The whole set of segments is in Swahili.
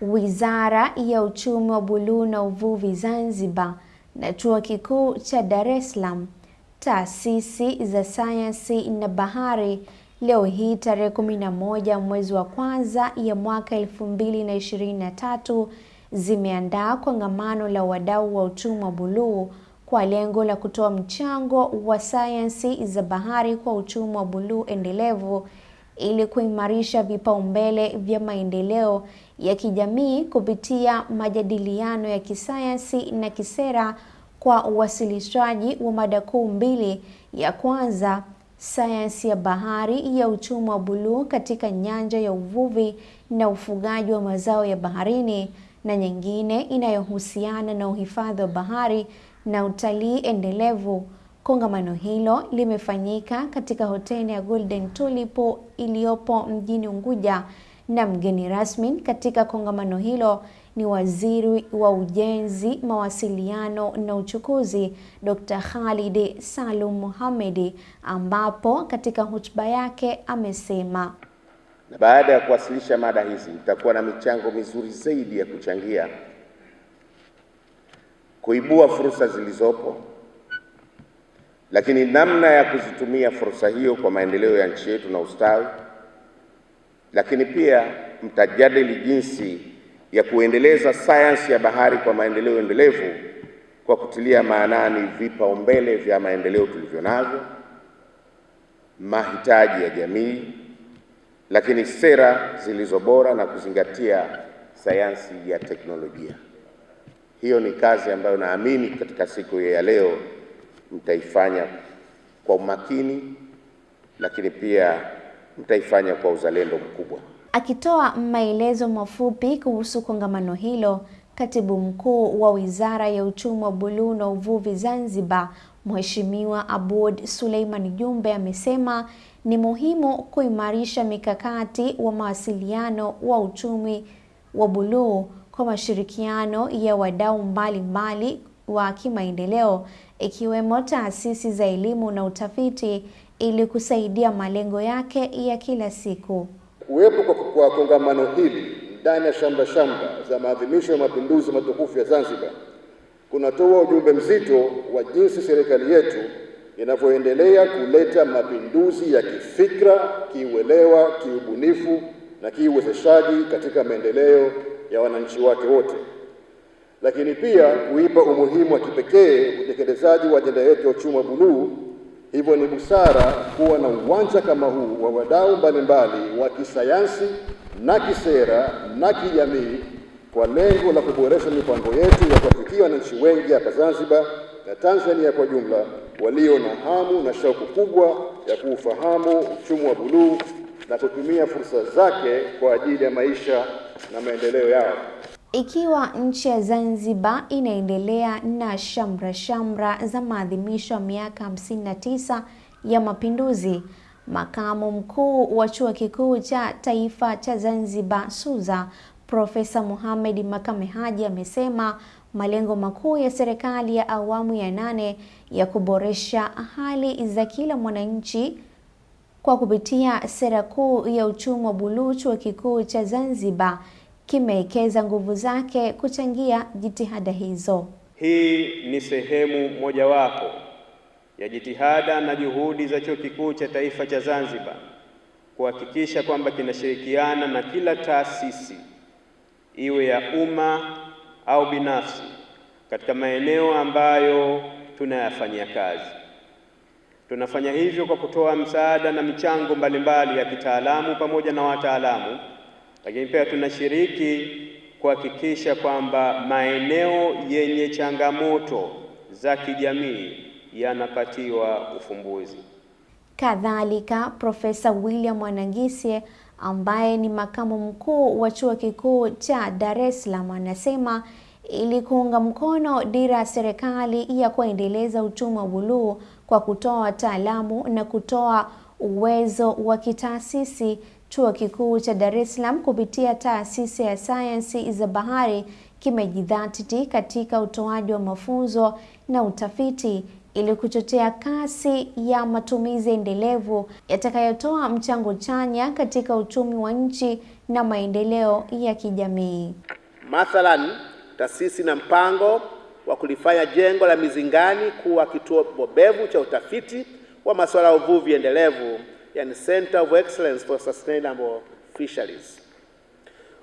Wizara ya Uchumi wa Buluu na Uvuvi Zanzibar na Chuo Kikuu cha Dar es Salaam, taasisi za sayansi na bahari, leo hii tarehe 11 mwezi wa kwanza ya mwaka 2023 zimeandaa kongamano la wadau wa uchumi wa buluu kwa lengo la kutoa mchango wa sayansi za bahari kwa uchumi wa buluu endelevu ili kuimarisha vipaumbele vya maendeleo ya kijamii kupitia majadiliano ya kisayansi na kisera kwa uwasilishaji wa mada kuu mbili. Ya kwanza, sayansi ya bahari ya uchumi wa buluu katika nyanja ya uvuvi na ufugaji wa mazao ya baharini, na nyingine inayohusiana na uhifadhi wa bahari na utalii endelevu. Kongamano hilo limefanyika katika hoteli ya Golden Tulip iliyopo mjini Unguja na mgeni rasmi katika kongamano hilo ni Waziri wa Ujenzi, Mawasiliano na Uchukuzi, Dr. Khalid Salum Mohamed, ambapo katika hotuba yake amesema na baada ya kuwasilisha mada hizi nitakuwa na michango mizuri zaidi ya kuchangia kuibua fursa zilizopo lakini namna ya kuzitumia fursa hiyo kwa maendeleo ya nchi yetu na ustawi, lakini pia mtajadili jinsi ya kuendeleza sayansi ya bahari kwa maendeleo endelevu kwa kutilia maanani vipaumbele vya maendeleo tulivyo navyo, mahitaji ya jamii, lakini sera zilizo bora na kuzingatia sayansi ya teknolojia. Hiyo ni kazi ambayo naamini katika siku ya leo mtaifanya kwa umakini, lakini pia mtaifanya kwa uzalendo mkubwa. Akitoa maelezo mafupi kuhusu kongamano hilo, Katibu Mkuu wa Wizara ya Uchumi wa Buluu na Uvuvi Zanzibar, Mheshimiwa Aboud Suleiman Jumbe amesema ni muhimu kuimarisha mikakati wa mawasiliano wa uchumi wa buluu kwa mashirikiano ya wadau mbalimbali wa kimaendeleo ikiwemo taasisi za elimu na utafiti ili kusaidia malengo yake ya kila siku. Kuwepo kwa kongamano hili ndani ya shamba shamba za maadhimisho ya mapinduzi matukufu ya Zanzibar kunatoa ujumbe mzito wa jinsi serikali yetu inavyoendelea kuleta mapinduzi ya kifikra, kiuelewa, kiubunifu na kiuwezeshaji katika maendeleo ya wananchi wake wote lakini pia kuipa umuhimu wa kipekee utekelezaji wa ajenda yetu ya uchumi wa buluu. Hivyo ni busara kuwa na uwanja kama huu wa wadau mbalimbali wa kisayansi na kisera na kijamii kwa lengo la kuboresha mipango yetu ya kuwafikia wananchi wengi hapa Zanzibar na Tanzania kwa jumla walio na hamu na shauku kubwa ya kuufahamu uchumi wa buluu na kutumia fursa zake kwa ajili ya maisha na maendeleo yao. Ikiwa nchi ya Zanzibar inaendelea na shamra shamra za maadhimisho ya miaka 59 ya mapinduzi, makamu mkuu wa chuo kikuu cha taifa cha Zanzibar SUZA Profesa Mohamed Makame Haji amesema malengo makuu ya serikali ya awamu ya nane ya kuboresha hali za kila mwananchi kwa kupitia sera kuu ya uchumi wa buluu, chuo kikuu cha Zanzibar kimewekeza nguvu zake kuchangia jitihada hizo. Hii ni sehemu mojawapo ya jitihada na juhudi za Chuo Kikuu cha Taifa cha Zanzibar kuhakikisha kwamba kinashirikiana na kila taasisi iwe ya umma au binafsi katika maeneo ambayo tunayafanyia kazi. Tunafanya hivyo kwa kutoa msaada na michango mbalimbali ya kitaalamu pamoja na wataalamu lakini pia tunashiriki kuhakikisha kwamba maeneo yenye changamoto za kijamii yanapatiwa ufumbuzi. Kadhalika, Profesa William Wanangisye ambaye ni makamu mkuu wa chuo kikuu cha Dar es Salaam anasema ili kuunga mkono dira ya serikali ya kuendeleza uchumi wa buluu kwa kutoa wataalamu na kutoa uwezo wa kitaasisi Chuo Kikuu cha Dar es Salaam kupitia taasisi ya sayansi za bahari kimejidhatiti katika utoaji wa mafunzo na utafiti ili kuchochea kasi ya matumizi endelevu yatakayotoa mchango chanya katika uchumi wa nchi na maendeleo ya kijamii. Mathalan, taasisi na mpango wa kulifanya jengo la Mizingani kuwa kituo bobevu cha utafiti wa masuala ya uvuvi endelevu, yani Center of Excellence for Sustainable Fisheries.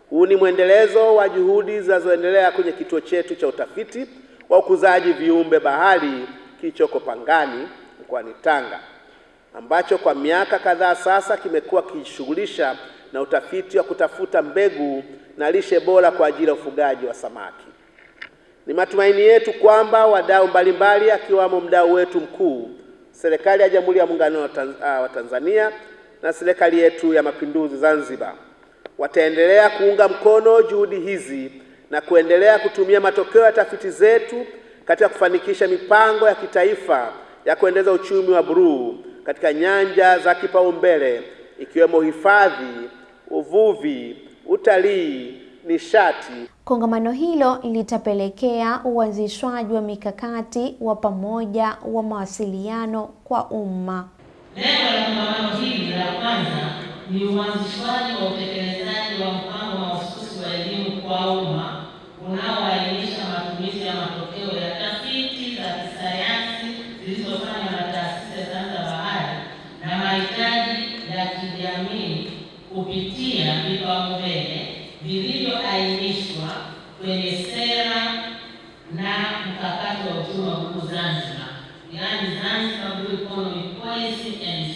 Huu ni mwendelezo wa juhudi zinazoendelea kwenye kituo chetu cha utafiti wa ukuzaji viumbe bahari kilichoko Pangani mkoani Tanga, ambacho kwa miaka kadhaa sasa kimekuwa kijishughulisha na utafiti wa kutafuta mbegu na lishe bora kwa ajili ya ufugaji wa samaki. Ni matumaini yetu kwamba wadau mbalimbali akiwamo mdau wetu mkuu, serikali ya Jamhuri ya Muungano wa Tanzania na serikali yetu ya Mapinduzi Zanzibar. Wataendelea kuunga mkono juhudi hizi na kuendelea kutumia matokeo ya tafiti zetu katika kufanikisha mipango ya kitaifa ya kuendeleza uchumi wa buluu katika nyanja za kipaumbele ikiwemo hifadhi, uvuvi, utalii, nishati. Kongamano hilo litapelekea uanzishwaji wa mikakati wa pamoja wa mawasiliano kwa umma. Lengo la kongamano hili la kwanza ni uanzishwaji wa utekelezaji wa mpango mahususi wa elimu kwa umma unaoainisha matumizi ya matokeo ya tafiti za kisayansi zilizofanywa na taasisi ya sayansi ya bahari na mahitaji ya kijamii kupitia vipaumbele vilivyoainishwa kwenye sera na mkakati wa uchumi wa buluu Zanzibar, yaani Zanzibar Blue Economy Policy and